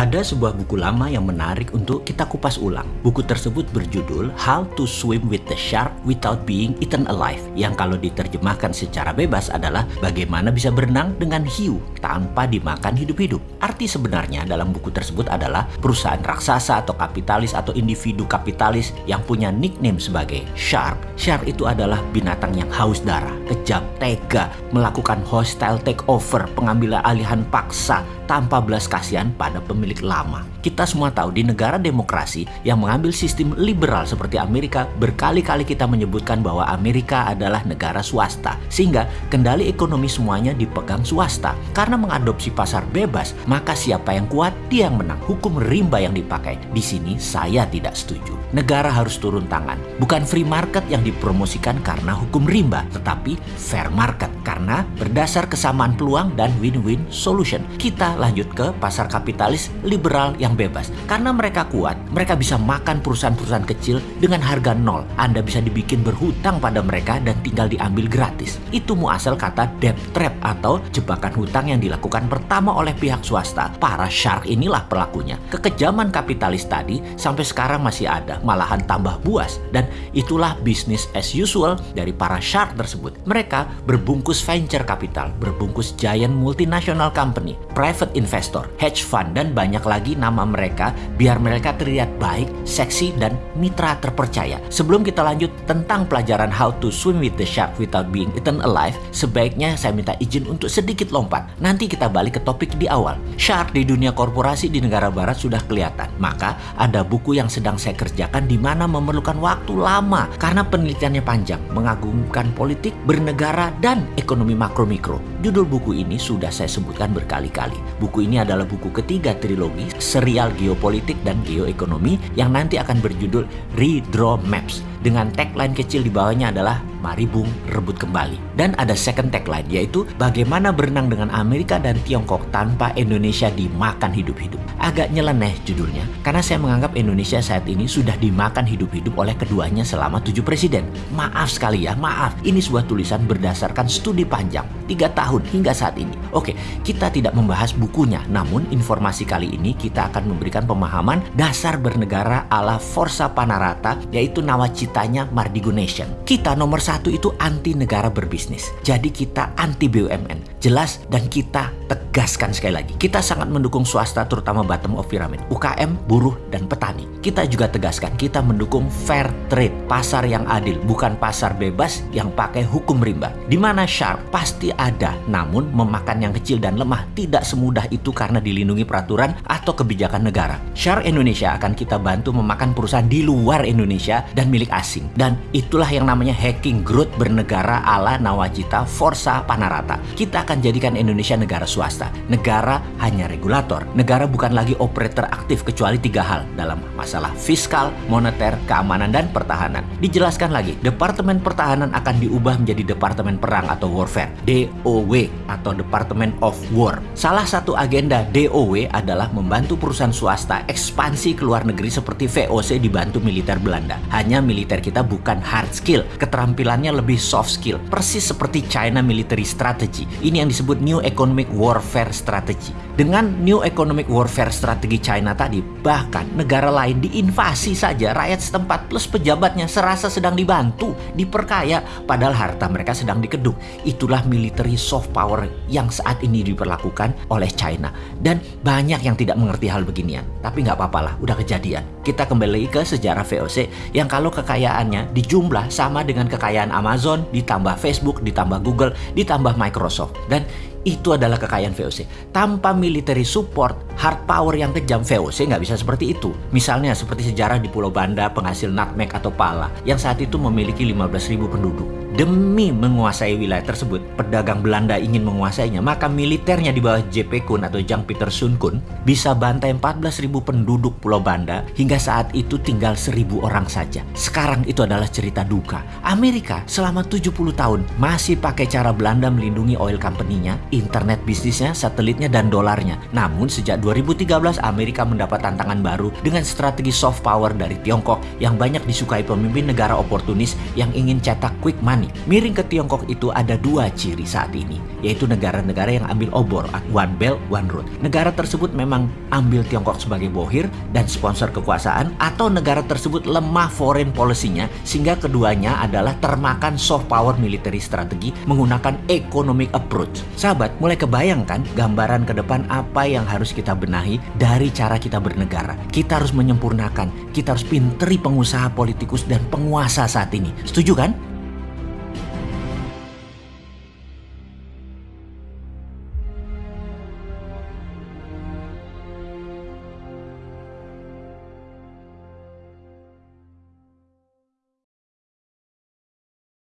Ada sebuah buku lama yang menarik untuk kita kupas ulang. Buku tersebut berjudul How to Swim with the Shark Without Being Eaten Alive, yang kalau diterjemahkan secara bebas adalah bagaimana bisa berenang dengan hiu tanpa dimakan hidup-hidup. Arti sebenarnya dalam buku tersebut adalah perusahaan raksasa atau kapitalis atau individu kapitalis yang punya nickname sebagai shark. Shark itu adalah binatang yang haus darah, kejam, tega, melakukan hostile takeover, pengambilan alihan paksa tanpa belas kasihan pada pemilik lama. Kita semua tahu di negara demokrasi yang mengambil sistem liberal seperti Amerika, berkali-kali kita menyebutkan bahwa Amerika adalah negara swasta, sehingga kendali ekonomi semuanya dipegang swasta. Karena mengadopsi pasar bebas, maka siapa yang kuat, dia yang menang. Hukum rimba yang dipakai. Di sini saya tidak setuju. Negara harus turun tangan. Bukan free market yang dipromosikan karena hukum rimba, tetapi fair market karena berdasar kesamaan peluang dan win-win solution. Kita lanjut ke pasar kapitalis liberal yang bebas. Karena mereka kuat, mereka bisa makan perusahaan-perusahaan kecil dengan harga nol. Anda bisa dibikin berhutang pada mereka dan tinggal diambil gratis. Itu muasal kata debt trap atau jebakan hutang yang dilakukan pertama oleh pihak swasta. Para shark inilah pelakunya. Kekejaman kapitalis tadi sampai sekarang masih ada, malahan tambah buas. Dan itulah bisnis as usual dari para shark tersebut. Mereka berbungkus venture capital, berbungkus giant multinational company, private investor, hedge fund, dan banyak lagi nama mereka biar mereka terlihat baik, seksi, dan mitra terpercaya. Sebelum kita lanjut tentang pelajaran how to swim with the shark without being eaten alive, sebaiknya saya minta izin untuk sedikit lompat. Nanti kita balik ke topik di awal. Shark di dunia korporasi di negara barat sudah kelihatan. Maka ada buku yang sedang saya kerjakan di mana memerlukan waktu lama karena penelitiannya panjang, mengagumkan politik, bernegara, dan ekonomi makro-mikro. Judul buku ini sudah saya sebutkan berkali-kali. Buku ini adalah buku ketiga trilogi serial geopolitik dan geoekonomi yang nanti akan berjudul Redraw Maps dengan tagline kecil di bawahnya adalah Mari Bung rebut kembali. Dan ada second tagline yaitu bagaimana berenang dengan Amerika dan Tiongkok tanpa Indonesia dimakan hidup-hidup. Agak nyeleneh judulnya karena saya menganggap Indonesia saat ini sudah dimakan hidup-hidup oleh keduanya selama tujuh presiden. Maaf sekali ya, maaf. Ini sebuah tulisan berdasarkan studi panjang, tiga tahun hingga saat ini. Oke, kita tidak membahas bukunya, namun informasi kali ini kita akan memberikan pemahaman dasar bernegara ala Forza Panarata yaitu nawacitanya Mardigo Nation. Kita nomor satu itu anti negara berbisnis. Jadi kita anti BUMN. Jelas dan kita tegaskan sekali lagi. Kita sangat mendukung swasta terutama bottom of pyramid. UKM, buruh, dan petani. Kita juga tegaskan kita mendukung fair trade. Pasar yang adil. Bukan pasar bebas yang pakai hukum rimba. Di mana shark pasti ada. Namun memakan yang kecil dan lemah tidak semudah itu karena dilindungi peraturan atau kebijakan negara. Shark Indonesia akan kita bantu memakan perusahaan di luar Indonesia dan milik. Dan itulah yang namanya hacking growth bernegara ala Nawacita Forza Panarata. Kita akan jadikan Indonesia negara swasta. Negara hanya regulator. Negara bukan lagi operator aktif kecuali tiga hal dalam masalah fiskal, moneter, keamanan, dan pertahanan. Dijelaskan lagi, Departemen Pertahanan akan diubah menjadi Departemen Perang atau Warfare, DOW atau Department of War. Salah satu agenda DOW adalah membantu perusahaan swasta ekspansi ke luar negeri seperti VOC dibantu militer Belanda. Hanya militer kita bukan hard skill, keterampilannya lebih soft skill. Persis seperti China Military Strategy. Ini yang disebut New Economic Warfare Strategy. Dengan New Economic Warfare Strategy China tadi, bahkan negara lain diinvasi saja rakyat setempat plus pejabatnya serasa sedang dibantu, diperkaya, padahal harta mereka sedang dikeduk. Itulah military soft power yang saat ini diperlakukan oleh China. Dan banyak yang tidak mengerti hal beginian. Tapi nggak apa-apa lah, udah kejadian. Kita kembali ke sejarah VOC yang kalau kekayaannya dijumlah sama dengan kekayaan Amazon, ditambah Facebook, ditambah Google, ditambah Microsoft. Dan itu adalah kekayaan VOC. Tanpa military support, hard power yang kejam VOC nggak bisa seperti itu. Misalnya seperti sejarah di Pulau Banda penghasil nutmeg atau pala yang saat itu memiliki 15.000 penduduk. Demi menguasai wilayah tersebut, pedagang Belanda ingin menguasainya, maka militernya di bawah JP Kun atau Jang Peter Sun Kun bisa bantai 14.000 penduduk Pulau Banda hingga saat itu tinggal 1.000 orang saja. Sekarang itu adalah cerita duka. Amerika selama 70 tahun masih pakai cara Belanda melindungi oil company-nya, internet bisnisnya, satelitnya, dan dolarnya. Namun sejak 2013 Amerika mendapat tantangan baru dengan strategi soft power dari Tiongkok yang banyak disukai pemimpin negara oportunis yang ingin cetak quick money Miring ke Tiongkok itu ada dua ciri saat ini, yaitu negara-negara yang ambil obor, one belt, one road. Negara tersebut memang ambil Tiongkok sebagai bohir dan sponsor kekuasaan, atau negara tersebut lemah foreign policy-nya, sehingga keduanya adalah termakan soft power military strategi menggunakan economic approach. Sahabat, mulai kebayangkan gambaran ke depan apa yang harus kita benahi dari cara kita bernegara. Kita harus menyempurnakan, kita harus pinteri pengusaha politikus dan penguasa saat ini. Setuju kan?